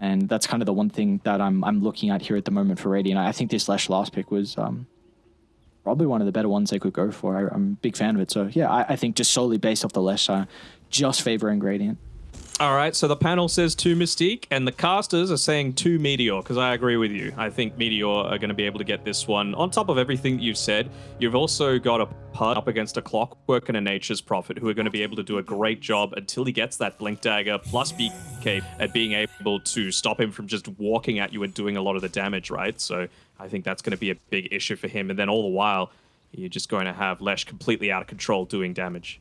And that's kind of the one thing that I'm I'm looking at here at the moment for Radiant. I think this Lesh last pick was um, probably one of the better ones they could go for. I, am a big fan of it. So yeah, I, I, think just solely based off the Lesh, uh, just favoring Radiant. All right, so the panel says two Mystique, and the casters are saying two Meteor, because I agree with you. I think Meteor are going to be able to get this one. On top of everything you've said, you've also got a Pud up against a Clockwork and a Nature's Prophet, who are going to be able to do a great job until he gets that Blink Dagger plus BK at being able to stop him from just walking at you and doing a lot of the damage, right? So I think that's going to be a big issue for him. And then all the while, you're just going to have Lesh completely out of control doing damage.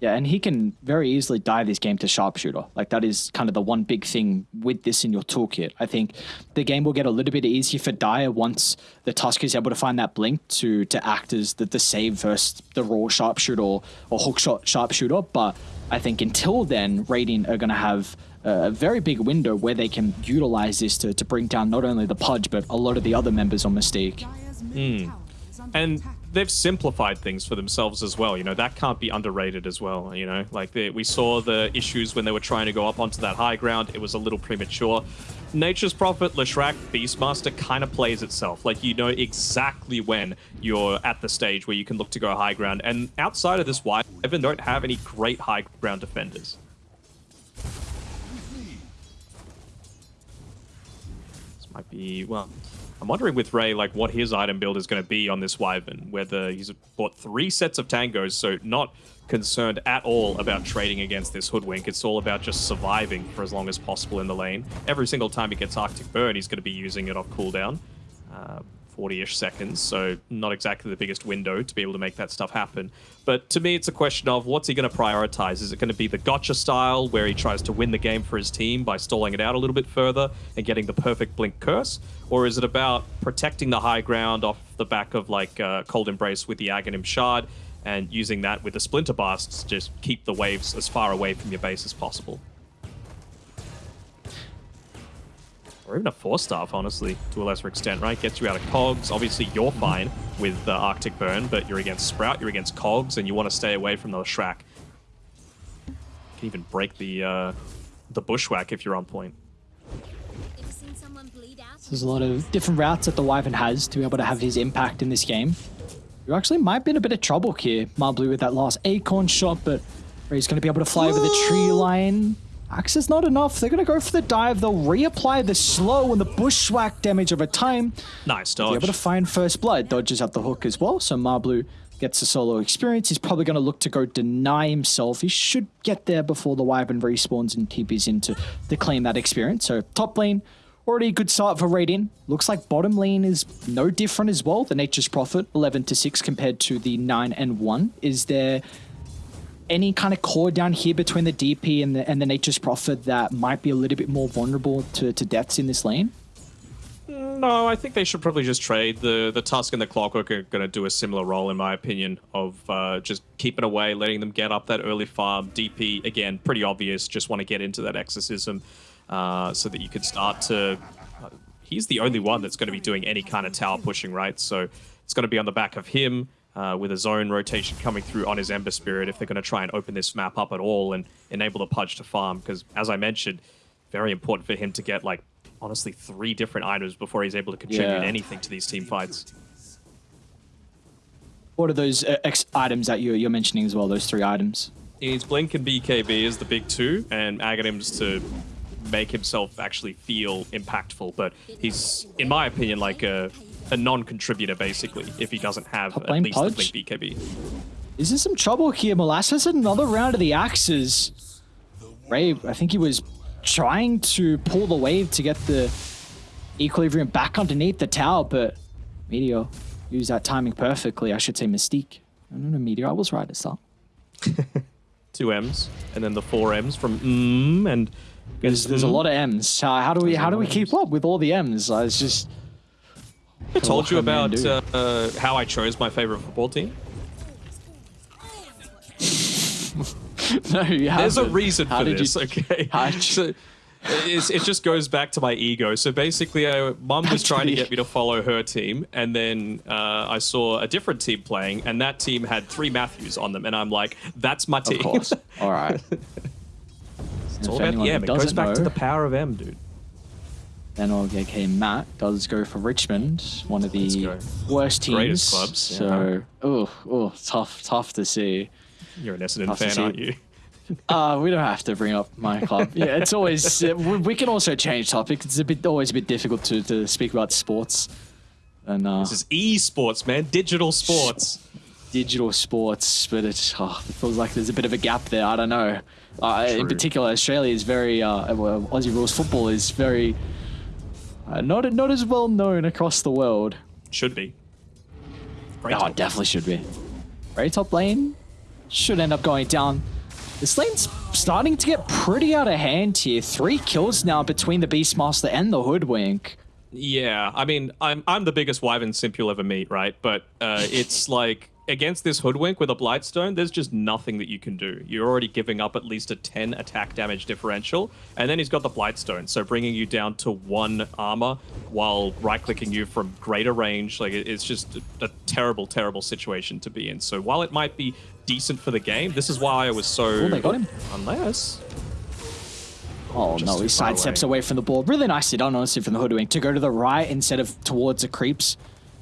Yeah, and he can very easily die this game to sharpshooter. Like that is kind of the one big thing with this in your toolkit. I think the game will get a little bit easier for Dire once the Tusk is able to find that blink to to act as the, the save versus the raw sharpshooter or, hookshot sharpshooter. But I think until then, Radiant are going to have a very big window where they can utilize this to, to bring down not only the Pudge, but a lot of the other members on Mystique. Mm. And they've simplified things for themselves as well. You know, that can't be underrated as well. You know, like they, we saw the issues when they were trying to go up onto that high ground. It was a little premature. Nature's Prophet, Leshrac, Beastmaster kind of plays itself. Like, you know exactly when you're at the stage where you can look to go high ground. And outside of this Wyvern, don't have any great high ground defenders. This might be, well, I'm wondering with Ray, like, what his item build is going to be on this Wyvern, whether he's bought three sets of tangos, so not concerned at all about trading against this Hoodwink. It's all about just surviving for as long as possible in the lane. Every single time he gets Arctic Burn, he's going to be using it off cooldown. Uh, 40-ish seconds, so not exactly the biggest window to be able to make that stuff happen. But to me, it's a question of what's he going to prioritize? Is it going to be the gotcha style, where he tries to win the game for his team by stalling it out a little bit further and getting the perfect Blink Curse? Or is it about protecting the high ground off the back of like uh, Cold Embrace with the Aghanim Shard and using that with the Splinter Blasts to just keep the waves as far away from your base as possible? Or even a four-staff, honestly, to a lesser extent, right? Gets you out of Cogs. Obviously, you're fine with uh, Arctic Burn, but you're against Sprout, you're against Cogs, and you want to stay away from the Shrek. You can even break the uh, the Bushwhack if you're on point. There's a lot of different routes that the Wyvern has to be able to have his impact in this game. You actually might be in a bit of trouble here, Marblue, with that last Acorn shot, but he's going to be able to fly over the tree line. Axe is not enough. They're going to go for the dive. They'll reapply the slow and the bushwhack damage over time. Nice dodge. Be able to find first blood. Dodges out the hook as well. So Marblue gets the solo experience. He's probably going to look to go deny himself. He should get there before the Wyvern respawns and TPs in to, to claim that experience. So top lane, already a good start for Radiant. Looks like bottom lane is no different as well. The Nature's Prophet, 11 to 6 compared to the 9 and 1. Is there any kind of core down here between the DP and the, and the Nature's Prophet that might be a little bit more vulnerable to, to deaths in this lane? No, I think they should probably just trade. The the Tusk and the Clockwork are going to do a similar role, in my opinion, of uh, just keeping away, letting them get up that early farm. DP, again, pretty obvious, just want to get into that Exorcism uh, so that you could start to... Uh, he's the only one that's going to be doing any kind of tower pushing, right? So it's going to be on the back of him uh, with a zone rotation coming through on his Ember Spirit if they're going to try and open this map up at all and enable the Pudge to farm. Because, as I mentioned, very important for him to get, like, honestly, three different items before he's able to contribute yeah. anything to these team fights. What are those uh, X items that you're, you're mentioning as well, those three items? He needs Blink and BKB is the big two, and Aghanims to make himself actually feel impactful. But he's, in my opinion, like a a non-contributor, basically, if he doesn't have at least Pudge? the Blink BKB. Is there some trouble here? Molasses another round of the axes. Ray, I think he was trying to pull the wave to get the equilibrium back underneath the tower, but Meteor used that timing perfectly. I should say Mystique. I don't know, Meteor, I was right at start. Two M's, and then the four M's from mm, and there's, there's a lot of M's. Uh, how do we how do we keep up with all the M's? Uh, it's just I told you about uh, uh, how I chose my favorite football team. no, you haven't. There's a reason how for this, you, okay? So, it just goes back to my ego. So basically, uh, mum was trying to get me to follow her team, and then uh, I saw a different team playing, and that team had three Matthews on them, and I'm like, that's my team. Of course. All right. It's If all about the M. It goes back to the power of M, dude. Then okay, Matt does go for Richmond, one of the worst teams. Greatest clubs, So, oh, oh, tough, tough to see. You're an Essendon Tough to fan, aren't you? Uh, we don't have to bring up my club. Yeah, it's always uh, we, we can also change topics. It's a bit always a bit difficult to, to speak about sports and uh, This is esports, man. Digital sports. digital sports, but it, oh, it feels like there's a bit of a gap there. I don't know. Uh, in particular, Australia is very uh, well, Aussie rules football is very uh, not not as well known across the world. Should be. Great Oh, definitely should be. Very top lane should end up going down. This lane's starting to get pretty out of hand here. Three kills now between the Beastmaster and the Hoodwink. Yeah, I mean, I'm I'm the biggest Wyvern simp you'll ever meet, right? But uh, it's like against this hoodwink with a Blightstone, there's just nothing that you can do. You're already giving up at least a 10 attack damage differential, and then he's got the Blightstone, so bringing you down to one armor while right-clicking you from greater range. Like it's just a, terrible, terrible situation to be in. So while it might be decent for the game, this is why I was so. Oh, they got him. Unless Oh Just no, he sidesteps away. away from the ball. Really nicely done, honestly, from the Hoodwink to go to the right instead of towards the creeps.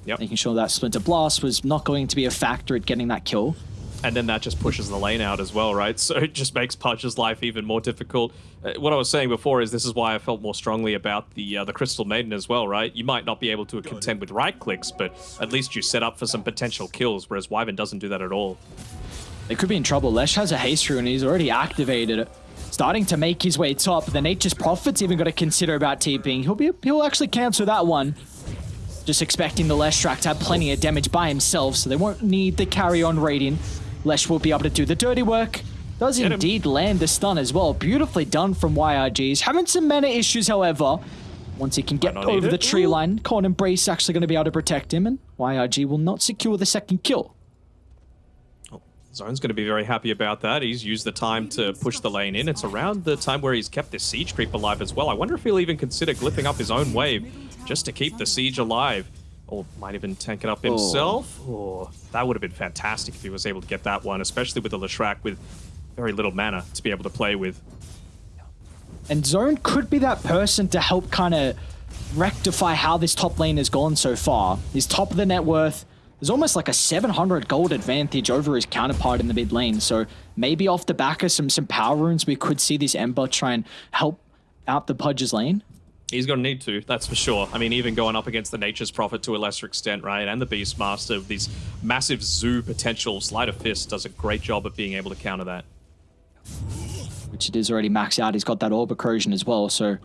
Yep. Making sure that Splinter Blast was not going to be a factor at getting that kill. and then that just pushes the lane out as well, right? So it just makes Pudge's life even more difficult. Uh, what I was saying before is this is why I felt more strongly about the uh, the Crystal Maiden as well, right? You might not be able to contend with right clicks, but at least you set up for some potential kills, whereas Wyvern doesn't do that at all. They could be in trouble. Lesh has a haste rune and he's already activated it. Starting to make his way top. The Nature's Prophet's even got to consider about TPing. He'll be he'll actually cancel that one. Just expecting the Leshrac to have plenty of damage by himself, so they won't need the carry on Radiant. Lesh will be able to do the dirty work. Does Get him. indeed land the stun as well. Beautifully done from YRGs. Having some mana issues, however. Once he can get Might not need over the tree Ooh. line, Cold Embrace actually going to be able to protect him, and YRG will not secure the second kill. Zone's going to be very happy about that. He's used the time to push the lane in. It's around the time where he's kept this siege creep alive as well. I wonder if he'll even consider glyphing up his own wave just to keep the siege alive. Or might even tank it up oh. himself. Oh, that would have been fantastic if he was able to get that one, especially with the Leshrac with very little mana to be able to play with. And Zone could be that person to help kind of rectify how this top lane has gone so far. His top of the net worth is almost like a 700 gold advantage over his counterpart in the mid lane. So maybe off the back of some, some power runes, we could see this Ember try and help out the Pudge's lane. He's going to need to, that's for sure. I mean, even going up against the Nature's Prophet to a lesser extent, right? And the Beastmaster, with these massive zoo potential, Sleight of Fist does a great job of being able to counter that. which it is already maxed out. He's got that orb corrosion as well, so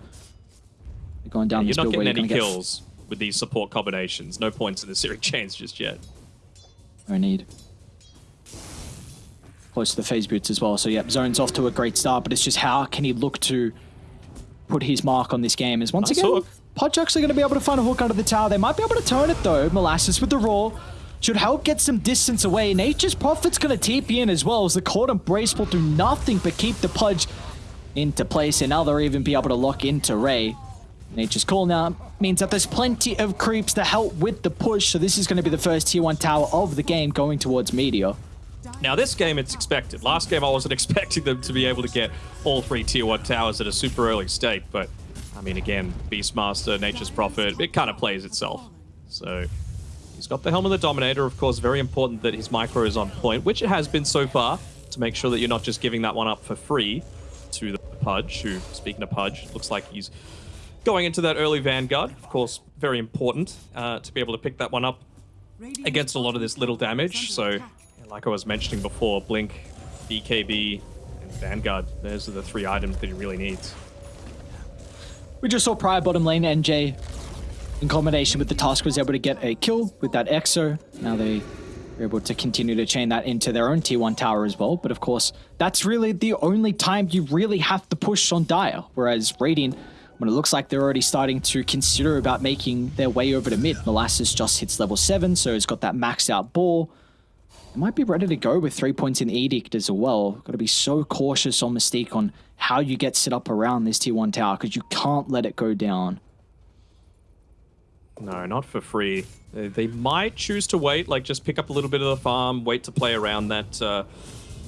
going down You're this not build where getting you're any going to get kills with these support combinations. No points in the Searing Chains just yet. no need. Close to the phase boots as well. So yep, zone's off to a great start, but it's just how can he look to put his mark on this game? Is once Nice again. Pudge actually going to be able to find a hook under the tower. They might be able to turn it though. Molasses with the roar. Should help get some distance away. Nature's Prophet's going to TP in as well as the Cold Embrace will do nothing but keep the Pudge into place. And now they'll even be able to lock into Ray. Nature's Call now means that there's plenty of creeps to help with the push. So this is going to be the first tier 1 tower of the game going towards Meteor. Now, this game, it's expected. Last game, I wasn't expecting them to be able to get all three tier 1 towers at a super early state, but I mean, again, Beastmaster, Nature's Prophet, it kind of plays itself. So, he's got the Helm of the Dominator, of course, very important that his micro is on point, which it has been so far, to make sure that you're not just giving that one up for free to the Pudge, who, speaking of Pudge, looks like he's going into that early Vanguard. Of course, very important uh, to be able to pick that one up against a lot of this little damage. So, like I was mentioning before, Blink, BKB, and Vanguard, those are the three items that he really needs. We just saw Prior bottom lane NJ in combination with the Tusk was able to get a kill with that Exo. Now they are able to continue to chain that into their own T1 tower as well. But of course, that's really the only time you really have to push on Dire. Whereas Radiant, when it looks like they're already starting to consider about making their way over to mid, Molasses just hits level 7, so it's got that maxed out ball. They might be ready to go with three points in Edict as well. Got to be so cautious on Mystique on how you get set up around this tier 1 tower because you can't let it go down. No, not for free. They, they might choose to wait, like just pick up a little bit of the farm, wait to play around that uh,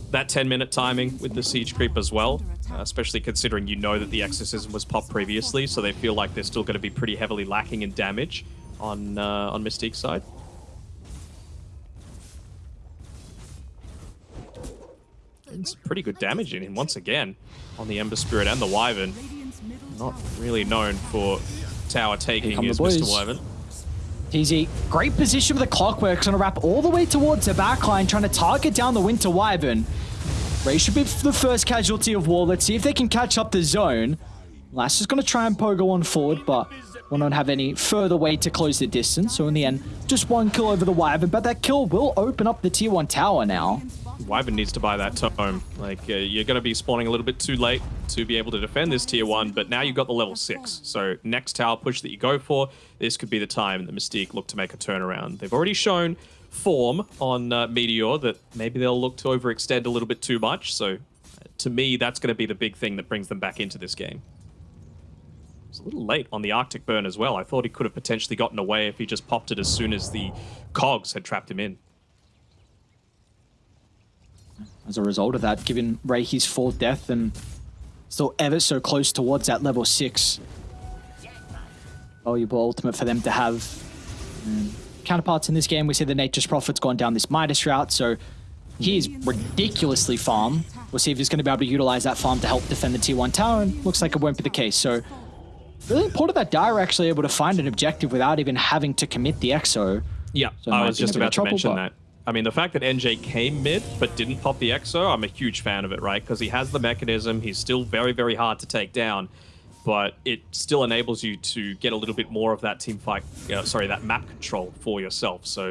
that 10 minute timing with the siege creep as well. Uh, especially considering you know that the Exorcism was popped previously, so they feel like they're still going to be pretty heavily lacking in damage on uh, on Mystique's side. It's pretty good damage in him once again on the Ember Spirit and the Wyvern. Not really known for tower taking is Mr. Wyvern. TZ, great position with the clockwork. Going to wrap all the way towards the backline, trying to target down the Winter Wyvern. Ray should be the first casualty of war. Let's see if they can catch up the zone. Lass is going to try and pogo on forward, but will not have any further way to close the distance. So in the end, just one kill over the Wyvern, but that kill will open up the tier 1 tower now. Wyvern needs to buy that tome. Like, uh, you're going to be spawning a little bit too late to be able to defend this tier 1, but now you've got the level 6. So next tower push that you go for, this could be the time that Mystique look to make a turnaround. They've already shown form on uh, Meteor that maybe they'll look to overextend a little bit too much. So uh, to me, that's going to be the big thing that brings them back into this game. It's a little late on the Arctic burn as well. I thought he could have potentially gotten away if he just popped it as soon as the cogs had trapped him in. As a result of that, given Ray his fourth death and still ever so close towards that level 6. Valuable ultimate for them to have. Counterparts in this game, we see the Nature's Prophet's gone down this Midas route, so he is ridiculously farm. We'll see if he's going to be able to utilize that farm to help defend the T1 tower, and looks like it won't be the case. So really important that Dire actually able to find an objective without even having to commit the EXO. Yeah, So I was just about to trouble, mention but- that. I mean, the fact that NJ came mid but didn't pop the EXO, I'm a huge fan of it, right? Because he has the mechanism. He's still very, very hard to take down, but it still enables you to get a little bit more of that team fight, uh, sorry, that map control for yourself. So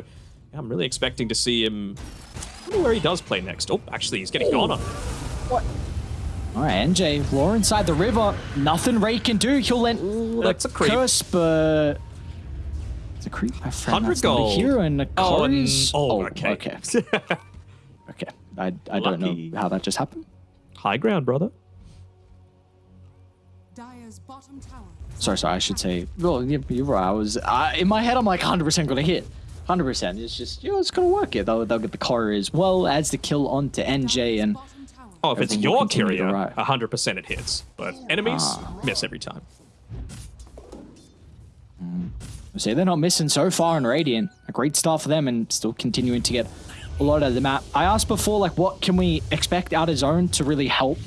yeah, I'm really expecting to see him. I wonder where he does play next. Oh, actually, he's getting gone on. What? All right, NJ, Law inside the river. Nothing Ray can do. He'll let that's a creep. curse, but it's a creep. My friend, 100 that's gold. a hero, and the Oh, car n- is. oh, okay. okay. Okay. I, I don't know how that just happened. High ground, brother. Dire's bottom tower. Sorry, sorry. I should say. Well, you- you're right. I was uh, in my head. I'm like 100 percent gonna hit. 100. percent It's just you know it's gonna work. Yeah, they'll, they'll get the car as well as the kill onto NJ and. Oh, if it's your continue to courier, rise. 100% it hits. But enemies Ah. miss every time. say they're not missing so far in Radiant. A great start for them and still continuing to get a lot out of the map. I asked before, like, what can we expect out of zone to really help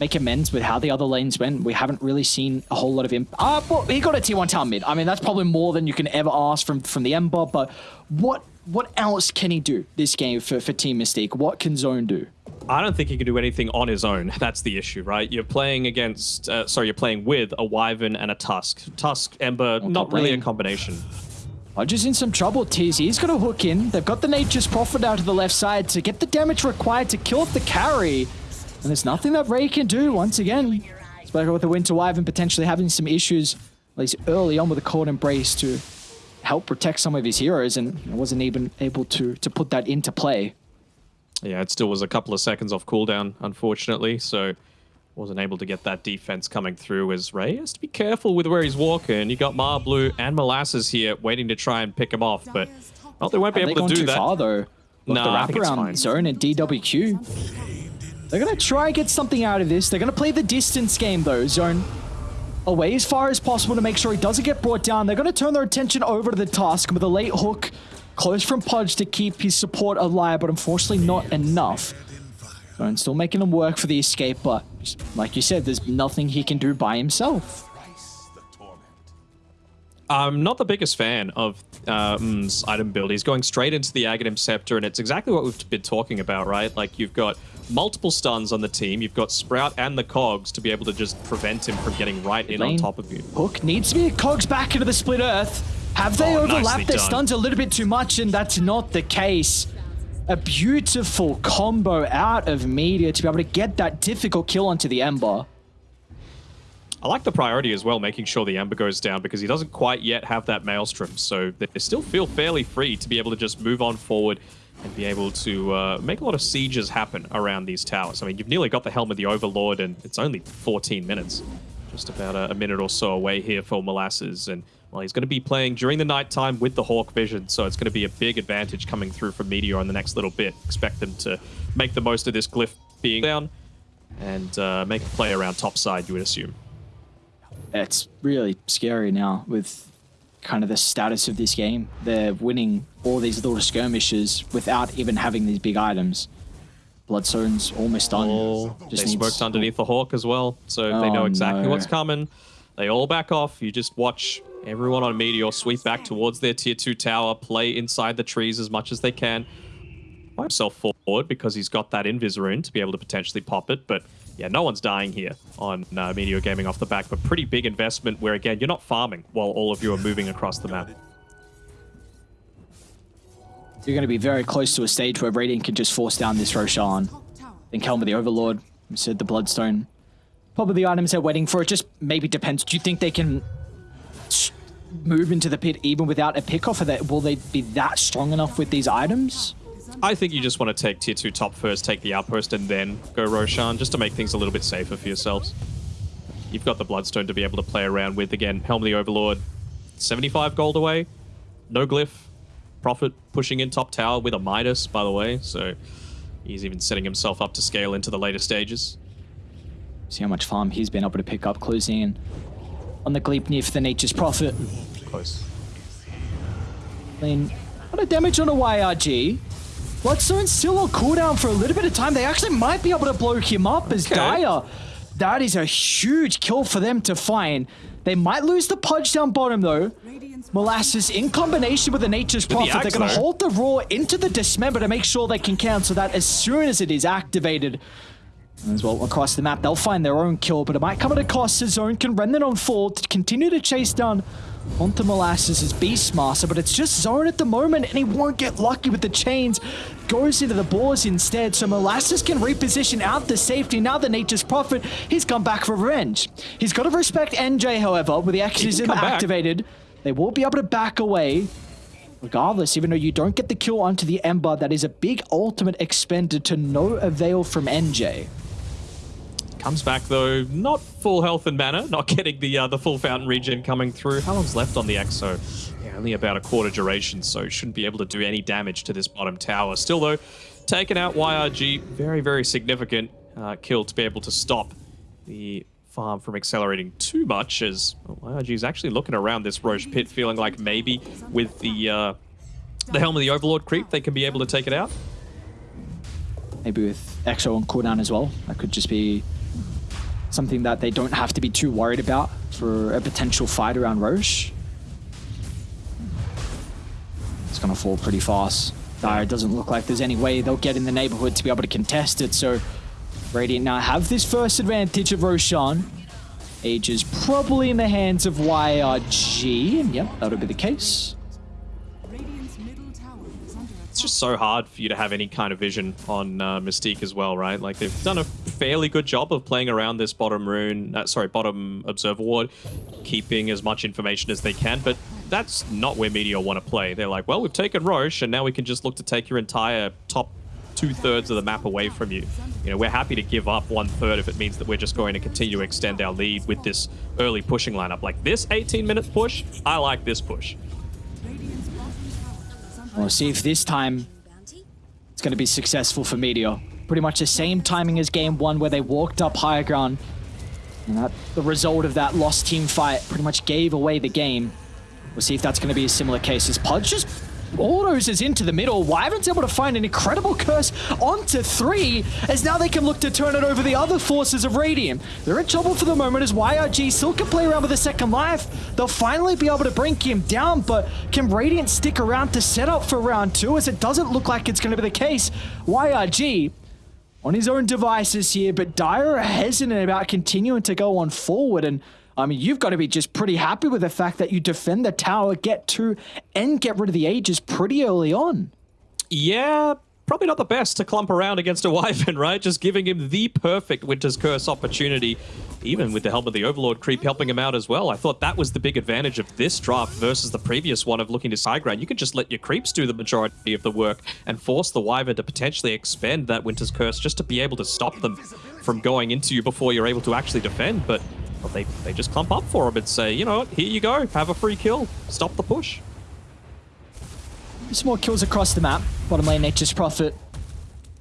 make amends with how the other lanes went? We haven't really seen a whole lot of him. Ah, well, he got a T1 town mid. I mean, that's probably more than you can ever ask from from the Ember. But what what else can he do this game for for Team Mystique? What can zone do? I don't think he can do anything on his own. That's the issue, right? You're playing against, uh, sorry, you're playing with a Wyvern and a Tusk. Tusk, Ember, not really a lane. combination. Hodges in some trouble. TZ is going to hook in. They've got the Nature's Prophet out to the left side to get the damage required to kill off the carry. And there's nothing that Ray can do once again. Especially with the Winter Wyvern potentially having some issues, at least early on with the Cold Embrace to help protect some of his heroes and wasn't even able to, to put that into play. Yeah, it still was a couple of seconds off cooldown, unfortunately, so wasn't able to get that defense coming through as Ray has to be careful with where he's walking. You got Marblue and Molasses here waiting to try and pick him off, but well, they won't be Have able to do too that. far though? With No, the I think it's wraparound zone and DWQ. They're gonna try and get something out of this. They're gonna play the distance game though. Zone away as far as possible to make sure he doesn't get brought down. They're gonna turn their attention over to the Tusk with a late hook, close from Pudge to keep his support alive, but unfortunately not enough. Zone still making him work for the escape, but like you said, there's nothing he can do by himself. I'm not the biggest fan of uh, item build. He's going straight into the Aghanim Scepter, and it's exactly what we've been talking about, right? Like, you've got multiple stuns on the team. You've got Sprout and the Cogs to be able to just prevent him from getting right in on top of you. Hook needs to be cogs back into the split earth. Have they Oh, overlapped their done. stuns a little bit too much? And that's not the case. A beautiful combo out of Meteor to be able to get that difficult kill onto the Ember. I like the priority as well, making sure the Ember goes down because he doesn't quite yet have that Maelstrom. So they still feel fairly free to be able to just move on forward and be able to uh, make a lot of sieges happen around these towers. I mean, you've nearly got the Helm of the Overlord, and it's only 14 minutes. Just about a, a minute or so away here for Molasses. And, well, he's going to be playing during the nighttime with the Hawk Vision, so it's going to be a big advantage coming through from Meteor in the next little bit. Expect them to make the most of this glyph being down. and uh, make a play around top side, you would assume. It's really scary now with kind of the status of this game. They're winning all these little skirmishes without even having these big items. Bloodstone's almost done. Oh, Just they needs- underneath the hawk as well, so they know Oh, exactly no. what's coming. They all back off. You just watch everyone on Meteor sweep back towards their tier two tower, play inside the trees as much as they can. By himself forward because he's got that invis rune to be able to potentially pop it, but yeah, no one's dying here on uh, Meteor Gaming off the back, but pretty big investment where again you're not farming while all of you are moving across the map. You're going to be very close to a stage where Radiant can just force down this Roshan. Then Helm of the Overlord, said the Bloodstone. Probably the items they're waiting for. It just maybe depends. Do you think they can move into the pit even without a pickoff? Or that will they be that strong enough with these items? I think you just want to take tier 2 top first, take the outpost, and then go Roshan, just to make things a little bit safer for yourselves. You've got the Bloodstone to be able to play around with. Again, Helm the Overlord, 75 gold away. No glyph. Prophet pushing in top tower with a Midas, by the way, so he's even setting himself up to scale into the later stages. See how much farm he's been able to pick up, closing in on the Gleipnir for the Nature's Prophet. Close. I mean, what a damage on a YRG. Bloodstone's still on cooldown for a little bit of time. They actually might be able to blow him up as Okay. Dire. That is a huge kill for them to find. They might lose the Pudge down bottom though. Molasses in combination with the Nature's the Prophet. They're going to hold the Roar into the Dismember to make sure they can cancel that as soon as it is activated. As well across the map, they'll find their own kill, but it might come at a cost. His zone can render on fall to continue to chase down onto Molasses' as Beastmaster, but it's just zone at the moment, and he won't get lucky with the chains. Goes into the boars instead, so Molasses can reposition out the safety. Now the Nature's Prophet, he's come back for revenge. He's got to respect NJ, however, with the Exorcism come back. They will be able to back away. Regardless, even though you don't get the kill onto the Ember, that is a big ultimate expended to no avail from NJ. Comes back though, not full health and mana, not getting the uh, the full fountain regen coming through. How long's left on the Exo? Yeah, only about a quarter duration, so shouldn't be able to do any damage to this bottom tower. Still though, taking out YRG, very very significant uh, kill to be able to stop the farm from accelerating too much. As YRG is actually looking around this Rosh pit, feeling like maybe with the uh, the helm of the Overlord creep, they can be able to take it out. Maybe with Exo on cooldown as well. That could just be something that they don't have to be too worried about for a potential fight around Rosh. It's going to fall pretty fast. Dire doesn't look like there's any way they'll get in the neighborhood to be able to contest it, so Radiant now have this first advantage of Roshan. Aegis probably in the hands of YRG, and yep, that'll be the case. It's just so hard for you to have any kind of vision on uh, Mystique as well, right? Like they've done a fairly good job of playing around this bottom rune, uh, sorry, bottom observer ward, keeping as much information as they can. But that's not where Meteor want to play. They're like, well, we've taken Rosh, and now we can just look to take your entire top two thirds of the map away from you. You know, we're happy to give up one third if it means that we're just going to continue to extend our lead with this early pushing lineup. Like this 18 minute push, I like this push. We'll see if this time it's going to be successful for Meteor. Pretty much the same timing as game one where they walked up higher ground. And that, the result of that lost team fight pretty much gave away the game. We'll see if that's going to be a similar case as Pudge just bulldozes into the middle. Wyvern's able to find an incredible curse onto three, as now they can look to turn it over the other forces of Radiant. They're in trouble for the moment as YRG still can play around with a second life. They'll finally be able to bring him down, but can Radiant stick around to set up for round two, as it doesn't look like it's going to be the case. YRG on his own devices here, but Dire are hesitant about continuing to go on forward. And I mean, you've got to be just pretty happy with the fact that you defend the tower, get to, and get rid of the Aegis pretty early on. Yeah, probably not the best to clump around against a Wyvern, right? Just giving him the perfect Winter's Curse opportunity, even with the help of the Overlord creep helping him out as well. I thought that was the big advantage of this draft versus the previous one of looking to side ground. You can just let your creeps do the majority of the work and force the Wyvern to potentially expend that Winter's Curse just to be able to stop them from going into you before you're able to actually defend. But well, they, they just clump up for him and say, you know what, here you go, have a free kill, stop the push. Some more kills across the map. Bottom lane, Nature's Prophet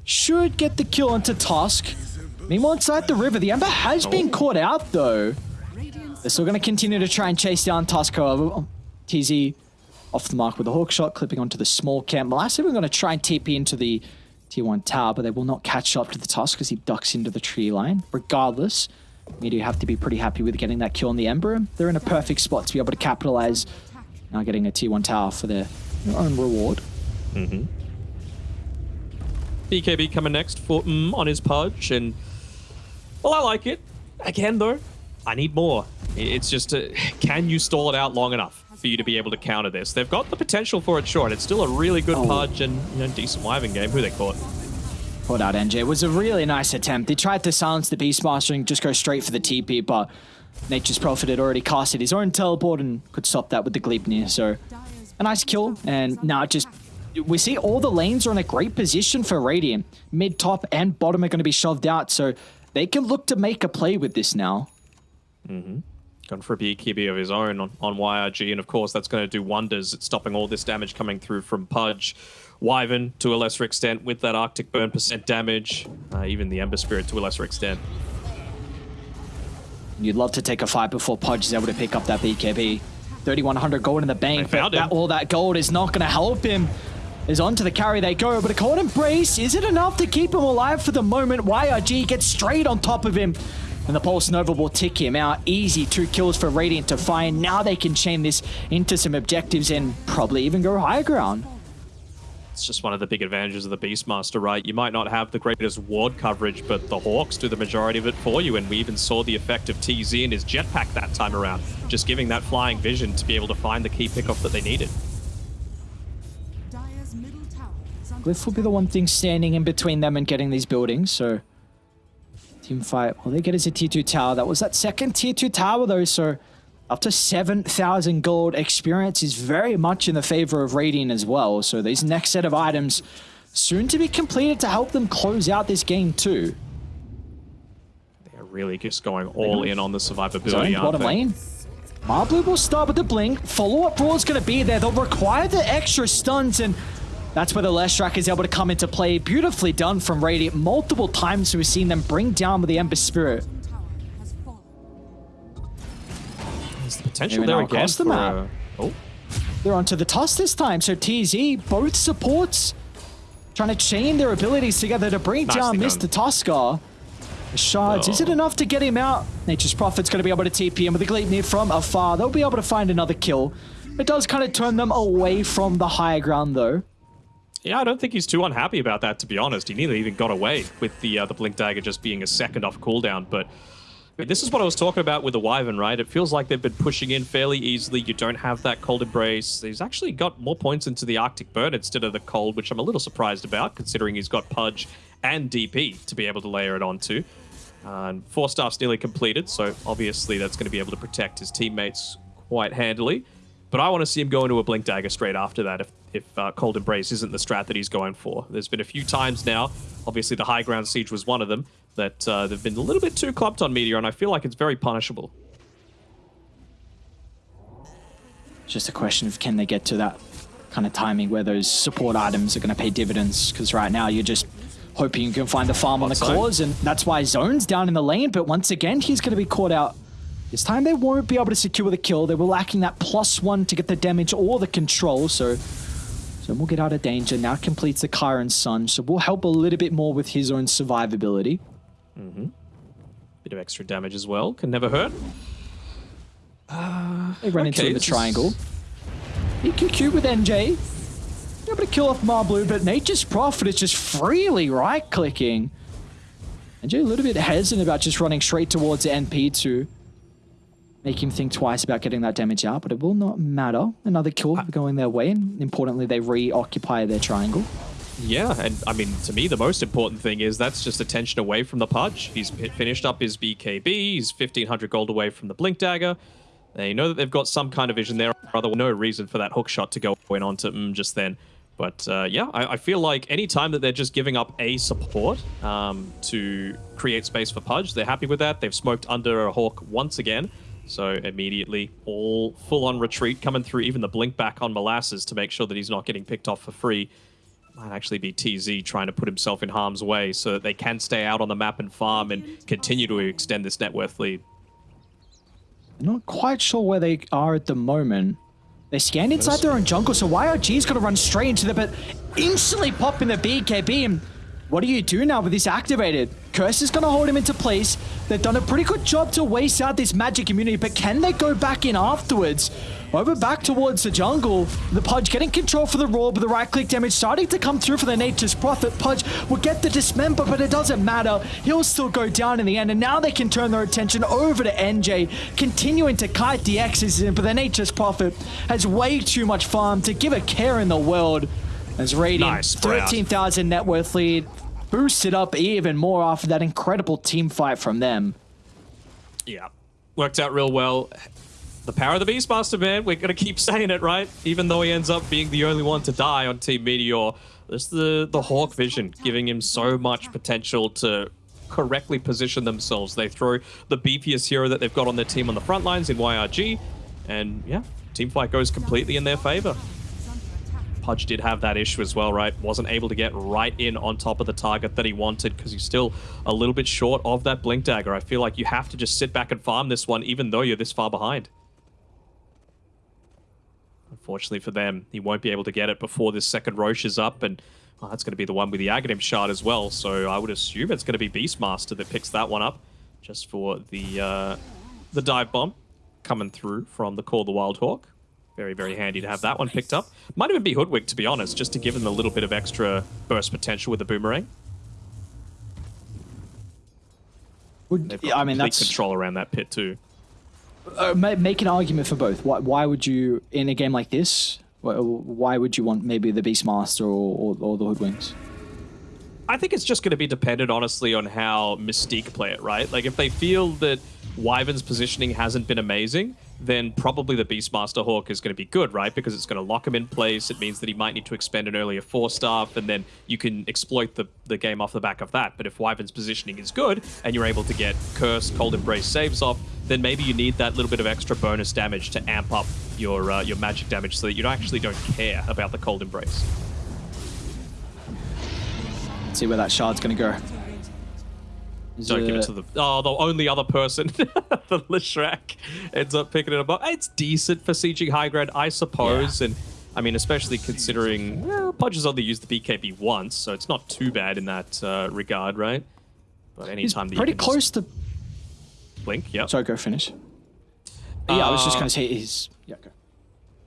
should get the kill onto Tusk. Meanwhile, inside the river, the Ember has been oh. caught out though. They're still going to continue to try and chase down Tusk, however. Oh, TZ off the mark with a hawk shot, clipping onto the small camp. Molasses are going to try and TP into the T1 tower, but they will not catch up to the Tusk as he ducks into the tree line. Regardless, Meteor have to be pretty happy with getting that kill on the Ember. They're in a perfect spot to be able to capitalize, now getting a T1 tower for their own reward. BKB coming next for mm on his pudge, and well, I like it. Again, though, I need more. It's just, a, can you stall it out long enough for you to be able to counter this? They've got the potential for it short. It's still a really good Oh. pudge and you know decent Wyvern game. Who they caught? Caught out NJ. It was a really nice attempt. They tried to silence the Beastmaster and just go straight for the TP, but Nature's Prophet had already casted his own teleport and could stop that with the Gleipnir. So a nice kill, and now just we see all the lanes are in a great position for Radiant. Mid, top, and bottom are going to be shoved out, so they can look to make a play with this now. Mm -hmm. Gone for a BKB of his own on, on YRG, and of course that's going to do wonders at stopping all this damage coming through from Pudge. Wyvern, to a lesser extent, with that Arctic Burn percent damage. Uh, even the Ember Spirit, to a lesser extent. You'd love to take a fight before Pudge is able to pick up that BKB. 3100 gold in the bank, but that, all that gold is not going to help him. Is onto the carry they go, but a cold embrace is it enough to keep him alive for the moment? YRG gets straight on top of him, and the Pulse Nova will tick him out. Easy two kills for Radiant to find. Now they can chain this into some objectives and probably even go higher ground. It's just one of the big advantages of the Beastmaster, right? You might not have the greatest ward coverage, but the Hawks do the majority of it for you, and we even saw the effect of TZ and his jetpack that time around, just giving that flying vision to be able to find the key pickoff that they needed. Dire's middle tower is under Glyph will be the one thing standing in between them and getting these buildings, so team fight. All they get is a tier 2 tower. That was that second tier 2 tower though, so up to 7,000 gold experience is very much in the favor of Radiant as well. So these next set of items soon to be completed to help them close out this game too. They're really just going all in on the survivability, aren't bottom they? lane. Marblue will start with the blink. Follow-up brawl is going to be there. They'll require the extra stuns, and that's where the Leshrac is able to come into play. Beautifully done from Radiant. Multiple times we've seen them bring down with the Ember Spirit. Potential there now again across the map. uh, oh, They're onto the toss this time, so TZ, both supports, trying to chain their abilities together to bring down Mr. The shards, is it Oh. enough to get him out? Nature's Prophet's going to be able to TP him with a Gleipnir from afar. They'll be able to find another kill. It does kind of turn them away from the higher ground, though. Yeah, I don't think he's too unhappy about that, to be honest. He nearly even got away with the uh, the Blink Dagger just being a second off cooldown. But this is what I was talking about with the Wyvern, right? It feels like they've been pushing in fairly easily. You don't have that Cold Embrace. He's actually got more points into the Arctic Burn instead of the Cold, which I'm a little surprised about, considering he's got Pudge and DP to be able to layer it onto. Uh, and four staff's nearly completed, so obviously that's going to be able to protect his teammates quite handily. But I want to see him go into a Blink Dagger straight after that if, if uh, Cold Embrace isn't the strat that he's going for. There's been a few times now, obviously the High Ground Siege was one of them, that uh, they've been a little bit too clumped on Meteor, and I feel like it's very punishable. It's just a question of can they get to that kind of timing where those support items are going to pay dividends. Because right now you're just hoping you can find the farm on the claws, and that's why Zone's down in the lane. But once again, he's going to be caught out. This time they won't be able to secure the kill. They were lacking that plus one to get the damage or the control. So Zone will get out of danger. Now completes the Chiron Sun. So we'll help a little bit more with his own survivability. Mm-hmm. Bit of extra damage as well, can never hurt. Uh, they run into Okay, the this is- triangle. EQQ with NJ. Able to kill off Marblue, but Nature's Prophet is just freely right-clicking. NJ a little bit hesitant about just running straight towards the NP to make him think twice about getting that damage out, but it will not matter. Another kill ah. going their way, and importantly, they reoccupy their triangle. Yeah, and I mean, to me, the most important thing is that's just attention away from the Pudge. He's fi- finished up his BKB, he's 1500 gold away from the Blink Dagger. They know that they've got some kind of vision there, other no reason for that hook shot to go in onto mm, just then. But uh, yeah, I, I feel like any time that they're just giving up a support um, to create space for Pudge, they're happy with that. They've smoked under a Hawk once again. So immediately, all full-on retreat coming through, even the blink back on Molasses to make sure that he's not getting picked off for free. Might actually be TZ trying to put himself in harm's way so that they can stay out on the map and farm and continue to extend this net worth lead. Not quite sure where they are at the moment. They scanned inside their own jungle, so YRG's got to run straight into the but instantly pop in the BKB. And what do you do now with this activated? Curse is going to hold him into place. They've done a pretty good job to waste out this magic immunity, but can they go back in afterwards? Over back towards the jungle. The Pudge getting control for the Roar, but the right click damage starting to come through for the Nature's Prophet. Pudge will get the dismember, but it doesn't matter. He'll still go down in the end, and now they can turn their attention over to NJ, continuing to kite the X's in, but the Nature's Prophet has way too much farm to give a care in the world. As Radiant, Nice 13,000 net worth lead, boosted up even more after that incredible team fight from them. Yeah. Worked out real well. The power of the Beastmaster, man. We're going to keep saying it, right? Even though he ends up being the only one to die on Team Meteor. There's the, the Hawk vision, giving him so much potential to correctly position themselves. They throw the beefiest hero that they've got on their team on the front lines in YRG. And yeah, team fight goes completely in their favor. Pudge did have that issue as well, right? Wasn't able to get right in on top of the target that he wanted because he's still a little bit short of that Blink Dagger. I feel like you have to just sit back and farm this one even though you're this far behind. Unfortunately for them, he won't be able to get it before this second Rosh is up, and well, that's going to be the one with the Aghanim shard as well, so I would assume it's going to be Beastmaster that picks that one up just for the, uh, the dive bomb coming through from the Call the Wild Hawk. Very, very handy to have that one picked up. Might even be Hoodwink, to be honest, just to give him a little bit of extra burst potential with the boomerang. Would, got yeah, I mean, that's control around that pit too. uh, make an argument for both. Why, why would you, in a game like this, why, why would you want maybe the Beastmaster or, or, or the Hoodwinks? I think it's just going to be dependent, honestly, on how Mystique play it, right? Like, if they feel that Wyvern's positioning hasn't been amazing, then probably the Beastmaster Hawk is going to be good, right? Because it's going to lock him in place. It means that he might need to expend an earlier four staff, and then you can exploit the, the game off the back of that. But if Wyvern's positioning is good, and you're able to get Curse, Cold Embrace saves off, then maybe you need that little bit of extra bonus damage to amp up your uh, your magic damage so that you actually don't care about the Cold Embrace. Let's see where that shard's going to go. Don't give it to the oh the only other person, the Leshrac, ends up picking it up. It's decent for sieging high ground, I suppose, and I mean especially considering well, Pudge has only used the BKB once, so it's not too bad in that uh, regard, right? But He's anytime you pretty close to. blink, yeah. Sorry, go finish. yeah, I was just Uh, going to say he's. Yeah, go.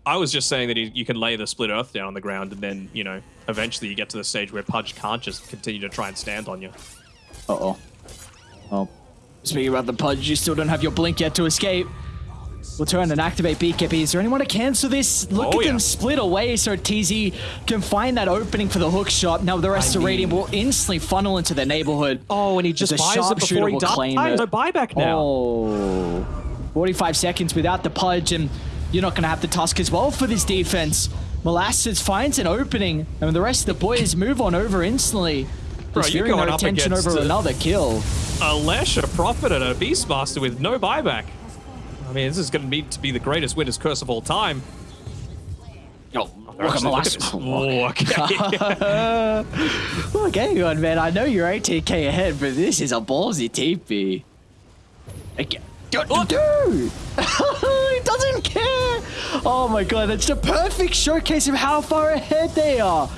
I was just saying that he, you can lay the split earth down on the ground, and then you know eventually you get to the stage where Pudge can't just continue to try and stand on you. Uh oh. Oh. Speaking about the Pudge, you still don't have your blink yet to escape. We'll turn and activate BKB. Is there anyone to cancel this? Look Oh, at yeah. them split away so TZ can find that opening for the hook shot. Now the rest I of Radiant mean- will instantly funnel into their neighborhood. Oh, and he just As buys it before he will dies. claim it. No buyback now. Oh. 45 seconds without the Pudge, and you're not going to have the Tusk as well for this defense. Molasses finds an opening, and the rest of the boys move on over instantly. Bro, you're veering their going up attention against, over uh, another kill. a Lesh, a Prophet, and a Beastmaster with no buyback. I mean, this is going to need to be the greatest Winter's Curse of all time. Oh, Actually, look at this. Oh, okay. Okay, good man. I know you're 18k ahead, but this is a ballsy TP. Okay. Dude, dude! he doesn't care! Oh my god, that's the perfect showcase of how far ahead they are.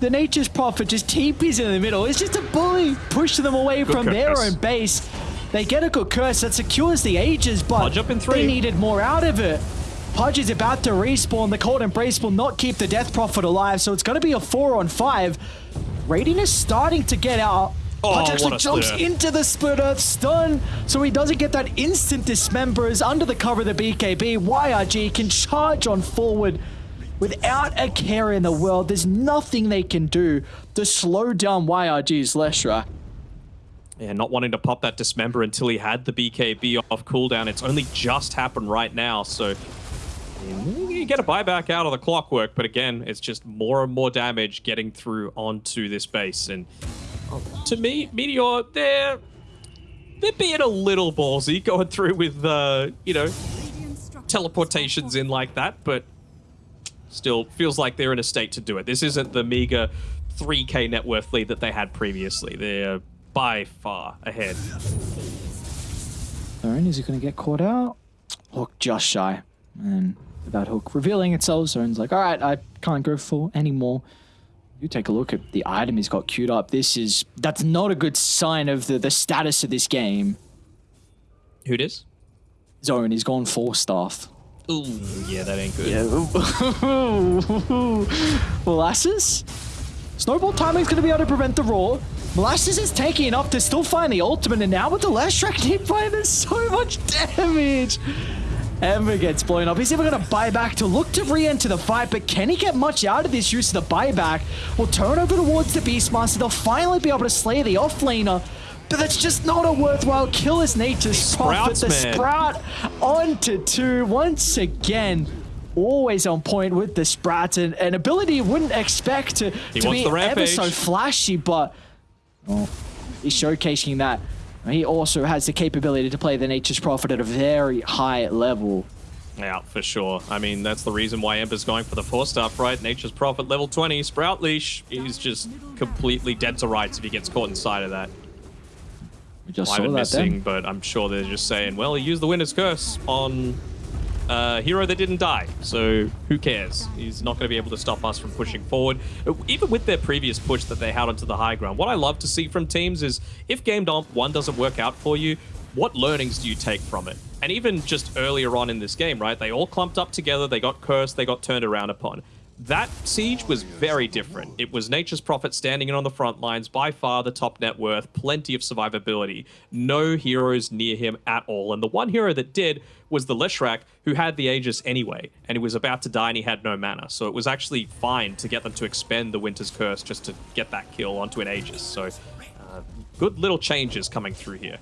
The Nature's Prophet just TPs in the middle. It's just a bully pushing them away from their own base. They get a good curse that secures the Aegis, but Pudge up in three. they needed more out of it. Pudge is about to respawn. The Cold Embrace will not keep the Death Prophet alive, so it's going to be a four on five. Radiant is starting to get out. Oh, Pudge actually jumps split into the split earth stun, so he doesn't get that instant dismembers under the cover of the BKB. YRG can charge on forward without a care in the world. There's nothing they can do to slow down YRG's Leshra. yeah, not wanting to pop that dismember until he had the BKB off cooldown. It's only just happened right now, so you get a buyback out of the clockwork, but again, it's just more and more damage getting through onto this base. And oh, to me, Meteor, they're they're being a little ballsy going through with uh, you know teleportations in like that, but still feels like they're in a state to do it. This isn't the meager 3k net worth lead that they had previously. They're by far ahead. Zone, is he going to get caught out? Hook just shy. And without Hook revealing itself, Zone's like, all right, I can't go for anymore. You take a look at the item he's got queued up. This is, that's not a good sign of the, the status of this game. Who it is? Zone, he's gone four staff. Ooh, yeah, that ain't good. Molasses? Snowball timing's going to be able to prevent the roar. Molasses is taking it up to still find the ultimate, and now with the last track hit by, there's so much damage. Ember gets blown up. He's even going to buy back to look to re-enter the fight, but can he get much out of this use of the buyback? Will turn over towards the Beastmaster. They'll finally be able to slay the offlaner. But that's just not a worthwhile kill as Nature's Prophet. The. Sprout onto two once again. Always on point with the Sprout and an ability you wouldn't expect to, He to be ever so flashy, but well, he's showcasing that. He also has the capability to play the Nature's Prophet at a very high level. Yeah, for sure. I mean, that's the reason why Ember's going for the four stuff, right? Nature's Prophet level 20, Sprout Leash. He's just completely dead to rights if he gets caught inside of that. We just saw that missing, then. but I'm sure they're just saying, well, he used the Winter's Curse on a hero that didn't die, so who cares? He's not going to be able to stop us from pushing forward. Even with their previous push that they had onto the high ground, what I love to see from teams is if game dom- one doesn't work out for you, what learnings do you take from it? And even just earlier on in this game, right? They all clumped up together, they got cursed, they got turned around upon. That siege was very different. It was Nature's Prophet standing in on the front lines, by far the top net worth, plenty of survivability, no heroes near him at all. And the one hero that did was the Leshrac, who had the Aegis anyway, and he was about to die and he had no mana. So it was actually fine to get them to expend the Winter's Curse just to get that kill onto an Aegis. So uh, good little changes coming through here.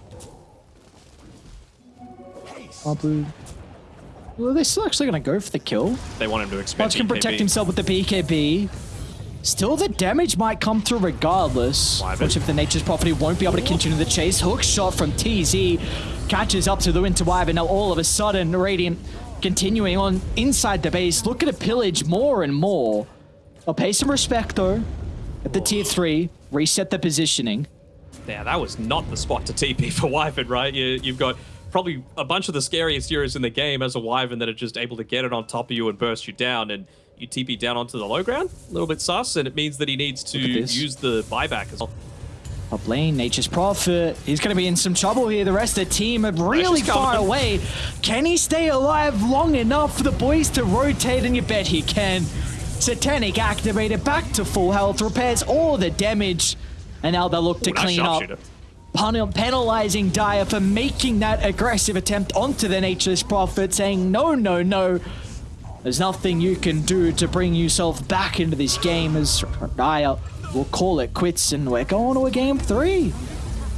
Well, they're still actually going to go for the kill. They want him to expend Pudge can protect himself with the BKB. Still, the damage might come through regardless. Wyvern. Which if the Nature's Prophet won't be able to continue the chase. Hook shot from TZ catches up to the Winter Wyvern. Now all of a sudden, Radiant continuing on inside the base, Look at to pillage more and more. I'll pay some respect though. At the tier 3, reset the positioning. Yeah, that was not the spot to TP for Wyvern, right? You, you've got probably a bunch of the scariest heroes in the game as a Wyvern that are just able to get it on top of you and burst you down, and you TP down onto the low ground. A little bit sus, and it means that he needs to Look at this. use the buyback as well. Top lane, Nature's Prophet. He's going to be in some trouble here. The rest of the team are really far away. Can he stay alive long enough for the boys to rotate? And you bet he can. Satanic activated back to full health, repairs all the damage. And now they'll look to Ooh, nice clean up. sharpshooter. Pen- penalizing Dire for making that aggressive attempt onto the Nature's Prophet, saying, no, no, no. There's nothing you can do to bring yourself back into this game as Dire will call it quits and we're going to a game three.